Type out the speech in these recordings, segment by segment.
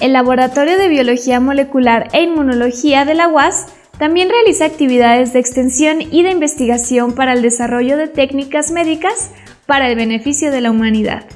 El Laboratorio de Biología Molecular e Inmunología de la UAS también realiza actividades de extensión y de investigación para el desarrollo de técnicas médicas para el beneficio de la humanidad.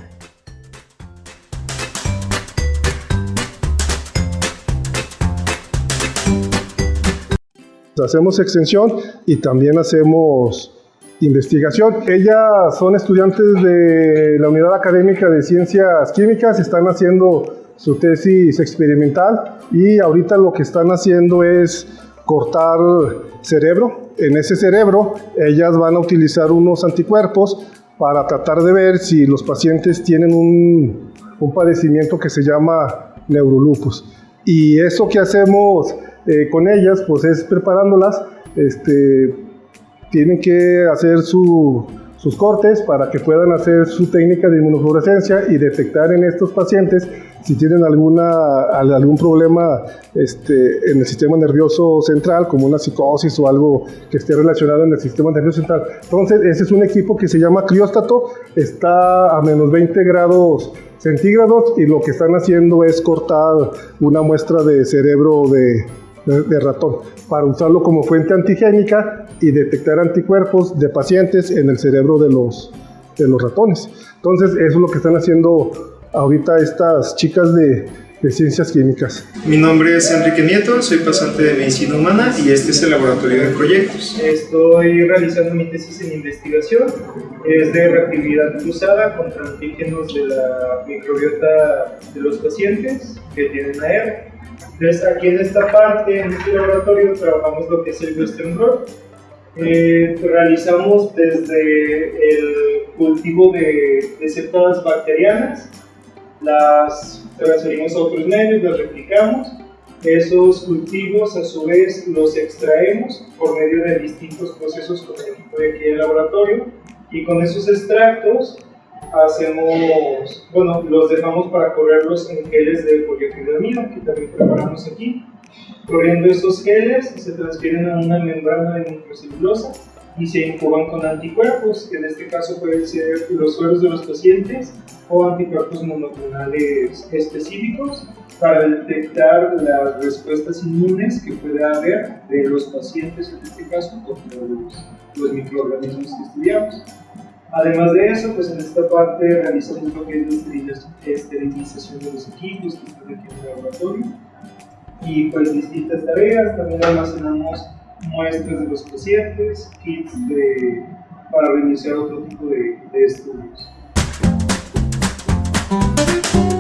Hacemos extensión y también hacemos investigación. Ellas son estudiantes de la Unidad Académica de Ciencias Químicas, están haciendo su tesis experimental y ahorita lo que están haciendo es cortar cerebro. En ese cerebro ellas van a utilizar unos anticuerpos para tratar de ver si los pacientes tienen un, un padecimiento que se llama neurolupus. Y eso que hacemos eh, con ellas, pues es preparándolas, este, tienen que hacer su, sus cortes para que puedan hacer su técnica de inmunofluorescencia y detectar en estos pacientes si tienen alguna, algún problema este, en el sistema nervioso central, como una psicosis o algo que esté relacionado en el sistema nervioso central. Entonces, ese es un equipo que se llama crióstato, está a menos 20 grados centígrados y lo que están haciendo es cortar una muestra de cerebro de, de, ratón para usarlo como fuente antigénica y detectar anticuerpos de pacientes en el cerebro de los, de los ratones. Entonces, eso es lo que están haciendo ahorita estas chicas de, de Ciencias Químicas. Mi nombre es Enrique Nieto, soy pasante de Medicina Humana y este es el laboratorio de proyectos. Estoy realizando mi tesis en investigación, es de reactividad cruzada contra antígenos de la microbiota de los pacientes que tienen AR. Entonces, aquí en esta parte, en este laboratorio, trabajamos lo que es el Western Blot. Eh, realizamos desde el cultivo de, de bacterianas, las transferimos a otros medios, las replicamos. Esos cultivos, a su vez, los extraemos por medio de distintos procesos con el equipo de aquí del laboratorio y con esos extractos hacemos, bueno, los dejamos para correrlos en geles de poliacrilamida, que también preparamos aquí. Corriendo esos geles se transfieren a una membrana de microcelulosa y se incuban con anticuerpos, que en este caso pueden ser los suelos de los pacientes o anticuerpos monoclonales específicos para detectar las respuestas inmunes que pueda haber de los pacientes, en este caso, contra los, los microorganismos que estudiamos. Además de eso, pues en esta parte realizamos lo que es la esterilización de los equipos que están aquí en el laboratorio y pues distintas tareas, también almacenamos muestras de los pacientes, kits para iniciar otro tipo de estudios.